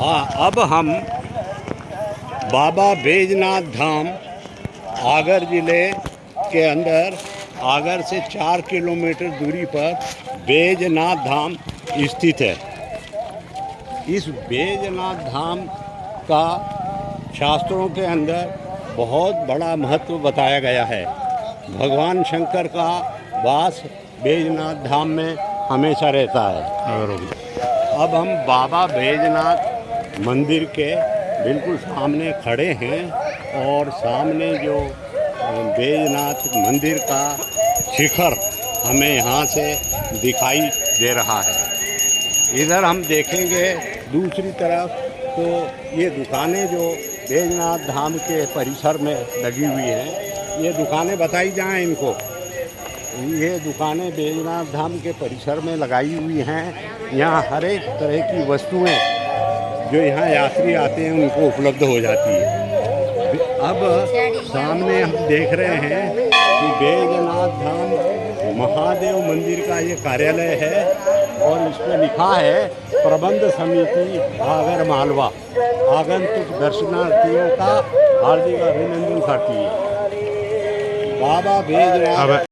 हाँ अब हम बाबा बैजनाथ धाम आगर ज़िले के अंदर आगर से चार किलोमीटर दूरी पर बैजनाथ धाम स्थित है। इस बैजनाथ धाम का शास्त्रों के अंदर बहुत बड़ा महत्व बताया गया है। भगवान शंकर का वास बैजनाथ धाम में हमेशा रहता है। अब हम बाबा बैजनाथ मंदिर के बिल्कुल सामने खड़े हैं और सामने जो बैजनाथ मंदिर का शिखर हमें यहाँ से दिखाई दे रहा है। इधर हम देखेंगे दूसरी तरफ़ तो ये दुकानें जो बैजनाथ धाम के परिसर में लगी हुई हैं, ये दुकानें बताई जाएँ इनको। ये दुकानें बैजनाथ धाम के परिसर में लगाई हुई हैं। यहाँ हर एक तरह की वस्तुएँ जो यहाँ यात्री आते हैं, उनको उपलब्ध हो जाती है। अब सामने हम देख रहे हैं कि बैजनाथ धाम महादेव मंदिर का ये कार्यालय है और इस पर लिखा है, प्रबंध समिति आगर मालवा। आगंतुक दर्शनार्थियों का हार्दिक अभिनंदन करती है। बाबा अब